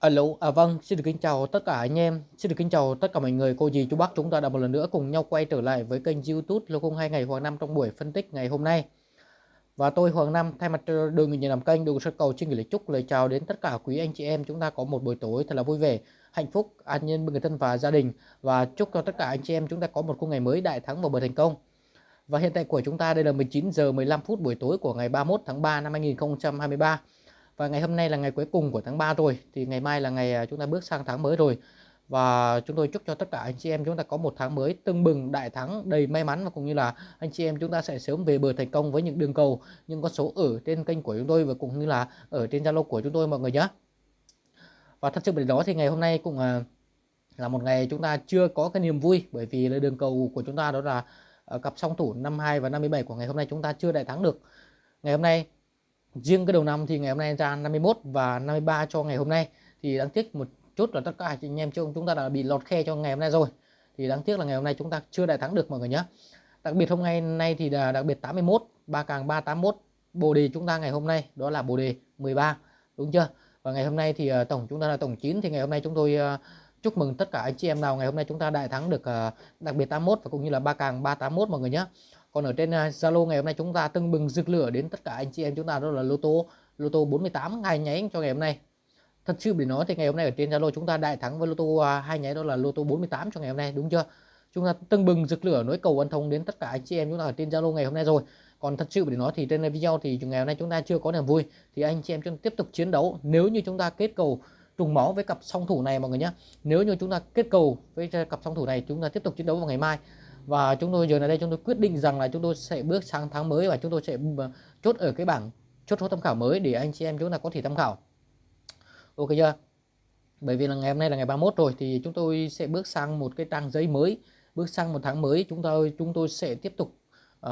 Alo, à vâng, xin được kính chào tất cả anh em, xin được kính chào tất cả mọi người, cô dì, chú bác chúng ta đã một lần nữa cùng nhau quay trở lại với kênh YouTube Lô 2 ngày Hoàng Năm trong buổi phân tích ngày hôm nay. Và tôi Hoàng Năm thay mặt ờ, đội người làm kênh đường sơ cầu xin gửi lời chúc lời chào đến tất cả quý anh chị em chúng ta có một buổi tối thật là vui vẻ, hạnh phúc, an nhiên bên người thân và gia đình và chúc cho tất cả anh chị em chúng ta có một khung ngày mới đại thắng và bờ thành công. Và hiện tại của chúng ta đây là 19 giờ 15 phút buổi tối của ngày 31 tháng 3 năm 2023. Và ngày hôm nay là ngày cuối cùng của tháng 3 rồi. Thì ngày mai là ngày à, chúng ta bước sang tháng mới rồi. Và chúng tôi chúc cho tất cả anh chị em chúng ta có một tháng mới tưng bừng, đại thắng, đầy may mắn. Và cũng như là anh chị em chúng ta sẽ sớm về bờ thành công với những đường cầu, Những con số ở trên kênh của chúng tôi và cũng như là ở trên Zalo của chúng tôi mọi người nhé. Và thật sự bởi đó thì ngày hôm nay cũng à, là một ngày chúng ta chưa có cái niềm vui. Bởi vì là đường cầu của chúng ta đó là à, cặp song thủ 52 và 57 của ngày hôm nay chúng ta chưa đại thắng được. Ngày hôm nay riêng cái đầu năm thì ngày hôm nay ra 51 và 53 cho ngày hôm nay. Thì đáng tiếc một chút là tất cả anh em chúng ta đã bị lọt khe cho ngày hôm nay rồi. Thì đáng tiếc là ngày hôm nay chúng ta chưa đại thắng được mọi người nhé đặc biệt hôm nay nay thì là đặc biệt 81 ba càng 381 bồ đề chúng ta ngày hôm nay, đó là bồ đề 13 đúng chưa? Và ngày hôm nay thì ờ, tổng, chúng ta là tổng 9 thì ngày hôm nay chúng tôi ờ, chúc mừng tất cả anh chị em nào ngày hôm nay chúng ta đại thắng được ờ, đặc biệt 81 và cũng như là ba càng 381 mọi người nhé còn ở trên à, Zalo ngày hôm nay chúng ta tưng bừng rực lửa đến tất cả anh chị em chúng ta, đó là lô tô lô tô 48 ngày nháy cho ngày hôm nay. Thật sự để nói thì ngày hôm nay ở trên Zalo chúng ta đại thắng với lô tô à, hai nháy đó là lô tô 48 cho ngày hôm nay, đúng chưa? Chúng ta tưng bừng rực lửa nối cầu ân thông đến tất cả anh chị em chúng ta ở trên Zalo ngày hôm nay rồi. Còn thật sự để nói thì trên video thì ngày hôm nay chúng ta chưa có niềm vui, thì anh chị em chúng ta tiếp tục chiến đấu. Nếu như chúng ta kết cầu trùng máu với cặp song thủ này mọi người nhé nếu như chúng ta kết cầu với cặp song thủ này, chúng ta tiếp tục chiến đấu vào ngày mai và chúng tôi giờ này đây chúng tôi quyết định rằng là chúng tôi sẽ bước sang tháng mới và chúng tôi sẽ ờ, chốt ở cái bảng chốt số tham khảo mới để anh chị em chúng ta có thể tham khảo. Ok chưa? Bởi vì là ngày hôm nay là ngày 31 rồi thì chúng tôi sẽ bước sang một cái trang giấy mới. Bước sang một tháng mới chúng tôi chúng tôi sẽ tiếp tục uh,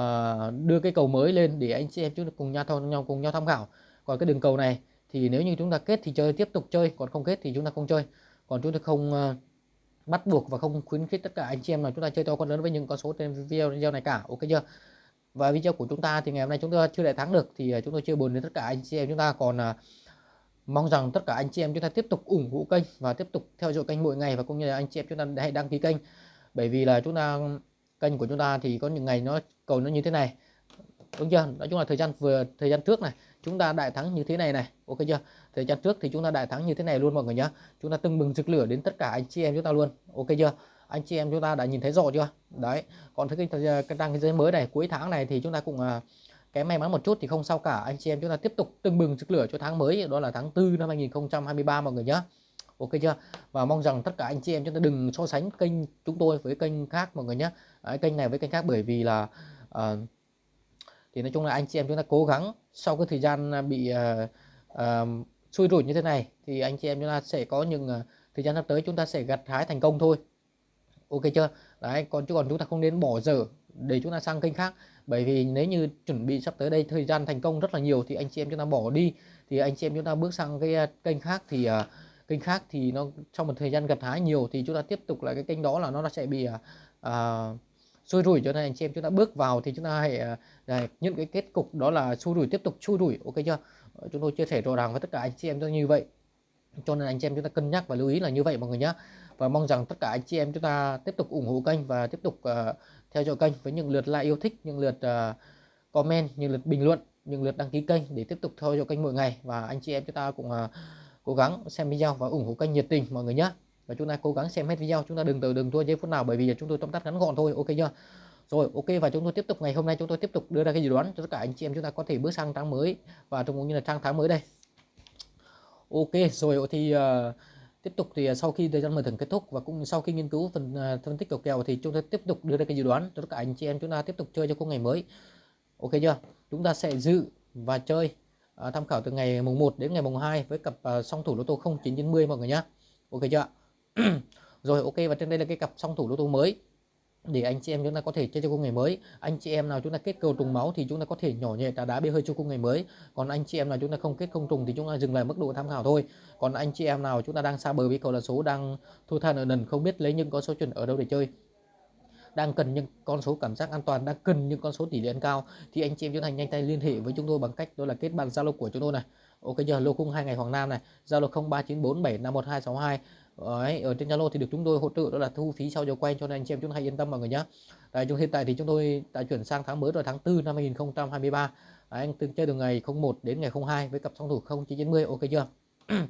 đưa cái cầu mới lên để anh chị em chúng ta cùng nhau nhau cùng nhau tham khảo. Còn cái đường cầu này thì nếu như chúng ta kết thì chơi tiếp tục chơi còn không kết thì chúng ta không chơi. Còn chúng ta không uh, bắt buộc và không khuyến khích tất cả anh chị em là chúng ta chơi to con lớn với những con số trên video video này cả ok chưa? Và video của chúng ta thì ngày hôm nay chúng ta chưa đại thắng được thì à, chúng tôi chưa buồn đến tất cả anh chị em. Chúng ta còn uh, mong rằng tất cả anh chị em chúng ta tiếp tục ủng hộ kênh và tiếp tục theo dõi kênh mỗi ngày và cũng như là anh chị em chúng ta hãy đăng ký kênh. Bởi vì là chúng ta kênh của chúng ta thì có những ngày nó cầu nó như thế này đúng chưa? Nói chung là thời gian vừa thời gian trước này chúng ta đại thắng như thế này này. Ok chưa? Thời gian trước thì chúng ta đại thắng như thế này luôn mọi người nhé chúng ta tưng bừng rực lửa đến tất cả anh chị em chúng ta luôn. Ok chưa? Anh chị em chúng ta đã nhìn thấy rõ chưa? Đấy. Còn cái cái đăng cái giới mới này cuối tháng này thì chúng ta cũng à, uh, cái may mắn một chút thì không sao cả. Anh chị em chúng ta tiếp tục tưng bừng rực lửa cho tháng mới. Đó là tháng 4 năm 2023 mọi người nhé ok chưa? Và mong rằng tất cả anh chị em chúng ta đừng so sánh kênh chúng tôi với kênh khác mọi người nhé Đấy, kênh này với kênh khác bởi vì là uh, thì nói chung là anh chị em chúng ta cố gắng sau cái thời gian à, bị uh, uh, xui rủi như thế này thì anh chị em chúng ta sẽ có những uh, thời gian sắp tới chúng ta sẽ gặt hái thành công thôi. Ok chưa? Đấy còn chứ còn chúng ta không nên bỏ dở để chúng ta sang kênh khác. Bởi vì nếu như chuẩn bị sắp tới đây thời gian thành công rất là nhiều thì anh chị em chúng ta bỏ đi. Thì anh chị em chúng ta bước sang cái kênh khác thì uh, kênh khác thì nó trong một thời gian gặt hái nhiều thì chúng ta tiếp tục là cái kênh đó là nó sẽ bị uh, xui rủi cho nên anh chị em chúng ta bước vào thì chúng ta hãy uh, những cái kết cục đó là xui rủi tiếp tục xui rủi. Ok chưa? Ờ, chúng tôi chia sẻ rõ ràng với tất cả anh chị em như vậy. Cho nên anh chị em chúng ta cân nhắc và lưu ý là như vậy mọi người nhé và mong rằng tất cả anh chị em chúng ta tiếp tục ủng hộ kênh và tiếp tục uh, theo dõi kênh với những lượt like yêu thích những lượt uh, comment những lượt bình luận những lượt đăng ký kênh để tiếp tục theo dõi kênh mỗi ngày. Và anh chị em chúng ta cũng uh, cố gắng xem video và ủng hộ kênh nhiệt tình mọi người nhé và chúng ta cố gắng xem hết video chúng ta đừng từ đừng thua giây phút nào bởi vì chúng tôi tóm tắt ngắn gọn thôi ok chưa? Rồi ok và chúng tôi tiếp tục ngày hôm nay chúng tôi tiếp tục đưa ra cái dự đoán cho tất cả anh chị em chúng ta có thể bước sang tháng mới và cũng như là trang tháng mới đây. Ok rồi thì uh, tiếp tục thì ờ, sau khi thời gian mở thưởng kết thúc và cũng sau khi nghiên cứu phần uh, phân tích cầu kèo thì chúng tôi tiếp tục đưa ra cái dự đoán cho tất cả anh chị em chúng ta tiếp tục chơi cho khung ngày mới. Ok chưa? Chúng ta sẽ dự và chơi uh, tham khảo từ ngày mùng 1 đến ngày mùng 2 với cặp uh, song thủ lô tô 0990 mọi người nhé ok chưa? rồi, ok, và trên đây là cái cặp song thủ lô tô mới. Để anh chị em chúng ta có thể chơi cho cung ngày mới. Anh chị em nào chúng ta kết cầu trùng máu thì chúng ta có thể nhỏ nhẹ đá đá bê hơi cho cung ngày mới. Còn anh chị em nào chúng ta không kết không trùng thì chúng ta dừng lại mức độ tham khảo thôi. Còn anh chị em nào chúng ta đang xa bờ với cầu là số, đang thua than ở nần, không biết lấy những con số chuẩn ở đâu để chơi. Đang cần những con số cảm giác an toàn, đang cần những con số tỷ lệ ăn cao, thì anh chị em chúng ta nhanh tay liên hệ với chúng tôi bằng cách đó là kết bạn zalo của chúng tôi này. Ok giờ lô khung hai ngày Hoàng Nam này. Zalo 0394751262 Đấy, ở trên Zalo thì được chúng tôi hỗ trợ đó là thu phí sau giờ quay cho nên anh chị em chúng ta hãy yên tâm mọi người nhé. Đấy, chúng hiện tại thì chúng tôi đã chuyển sang tháng mới rồi tháng 4 năm 2023. Đấy, anh từng chơi từ ngày 01 đến ngày 02 với cặp song thủ 0990 ok chưa?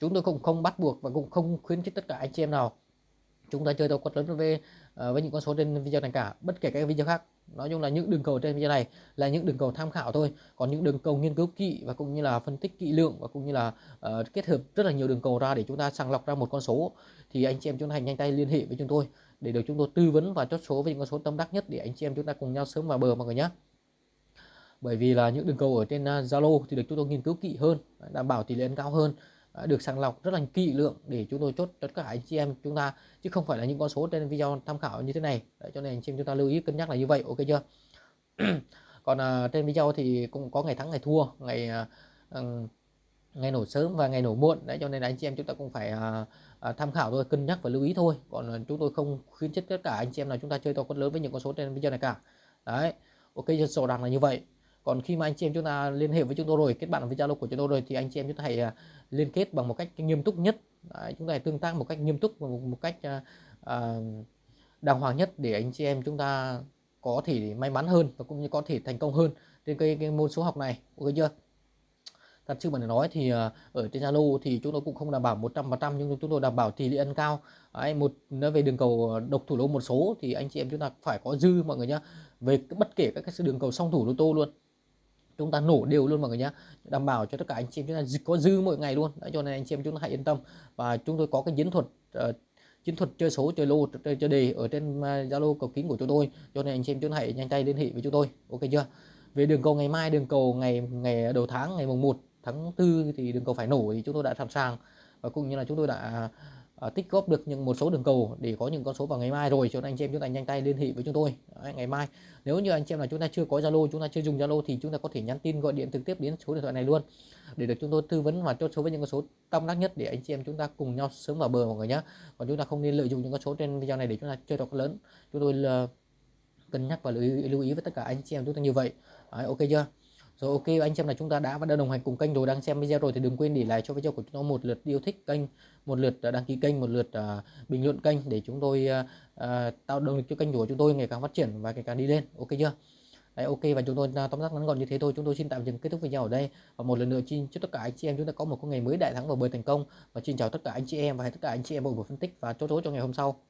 chúng tôi cũng không bắt buộc và cũng không khuyến khích tất cả anh chị em nào chúng ta chơi tàu quật lớn về uh, ờ, với những con số trên video này cả bất kể các video khác. Nói chung là những đường cầu trên video này là những đường cầu tham khảo thôi. Còn những đường cầu nghiên cứu kỹ và cũng như là phân tích kỹ lượng và cũng như là uh, kết hợp rất là nhiều đường cầu ra để chúng ta sàng lọc ra một con số thì anh chị em chúng ta hãy nhanh tay liên hệ với chúng tôi để được chúng tôi tư vấn và chốt số với những con số tâm đắc nhất để anh chị em chúng ta cùng nhau sớm vào bờ mọi người nhé. Bởi vì là những đường cầu ở trên ờ, Zalo uh, thì được chúng tôi nghiên cứu kỹ hơn đảm bảo tỷ lệ cao hơn. À, được sàng lọc rất là kỹ lượng để chúng tôi chốt tất cả anh chị em chúng ta chứ không phải là những con số trên video tham khảo như thế này. Đấy, cho nên anh chị em chúng ta lưu ý cân nhắc là như vậy ok chưa? Còn à, trên video thì cũng có ngày thắng ngày thua ngày à, ừ, ngày nổ sớm và ngày nổ muộn. Đấy cho nên anh chị em chúng ta cũng phải à, à, tham khảo thôi cân nhắc và lưu ý thôi. Còn à, chúng tôi không khuyến khích tất cả anh chị em nào chúng ta chơi to con lớn với những con số trên video này cả. Đấy ok sổ đằng là như vậy còn khi mà anh chị em chúng ta liên hệ với chúng tôi rồi kết bạn với zalo của chúng tôi rồi thì anh chị em chúng ta hãy à, liên kết bằng một cách nghiêm túc nhất. Đấy, chúng ta hãy tương tác một cách nghiêm túc và một, một cách uh, đàng hoàng nhất để anh chị em chúng ta có thể may mắn hơn và cũng như có thể thành công hơn trên cái, cái môn số học này. Ok chưa? Thật sự mà nói thì ở trên Zalo thì chúng tôi cũng không đảm bảo 100% nhưng chúng tôi đảm bảo tỷ lệ ăn cao. Đấy, một nói về đường cầu độc thủ lô một số thì anh chị em chúng ta phải có dư mọi người nhá về bất kể các cái đường cầu song thủ lô tô luôn chúng ta nổ đều luôn mọi người nhé đảm bảo cho tất cả anh chị em chúng ta có dư mỗi ngày luôn. Đấy, cho nên anh chị em chúng ta hãy yên tâm. Và chúng tôi có cái chiến thuật uh, chiến thuật chơi số chơi lô chơi, chơi đề ở trên ờ, zalo uh, cầu kính của chúng tôi. Cho nên anh chị em chúng ta hãy nhanh tay liên hệ với chúng tôi. Ok chưa? Về đường cầu ngày mai đường cầu ngày ngày đầu tháng ngày mùng 1 tháng 4 thì đường cầu phải nổ thì chúng tôi đã sẵn sàng. Và cũng như là chúng tôi đã uh, Ờ, tích góp được những một số đường cầu để có những con số vào ngày mai rồi cho nên anh chị em chúng ta nhanh tay liên hệ với chúng tôi. Đấy, ngày mai nếu như anh chị em là chúng ta chưa có Zalo chúng ta chưa dùng Zalo thì chúng ta có thể nhắn tin gọi điện trực tiếp đến số điện thoại này luôn để được chúng tôi tư vấn và chốt số với những con số tâm đắc nhất để anh chị em chúng ta cùng nhau sớm vào bờ mọi người nhé còn chúng ta không nên lợi dụng những con số trên video này để chúng ta chơi đọc lớn. Chúng tôi là cân nhắc và lưu ý, lưu ý với tất cả anh chị em chúng ta như vậy. Đấy, ok chưa? Rồi ok anh xem là chúng ta đã và đã đồng hành cùng kênh rồi. Đang xem video rồi thì đừng quên để lại cho video của chúng tôi một lượt yêu thích kênh một lượt à, đăng ký kênh một lượt uh, bình luận kênh để chúng tôi uh, uh, tạo động lực cho kênh của chúng tôi ngày càng phát triển và ngày càng đi lên. Ok chưa? Đấy, ok và chúng tôi uh, tóm tắt ngắn gọn như thế thôi. Chúng tôi xin tạm dừng kết thúc video ở đây. Và một lần nữa xin chúc tất cả anh chị em chúng ta có một ngày mới đại thắng và bơi thành công. Và xin chào tất cả anh chị em và tất cả anh chị em bộ phân tích và chốt chốt cho ngày hôm sau.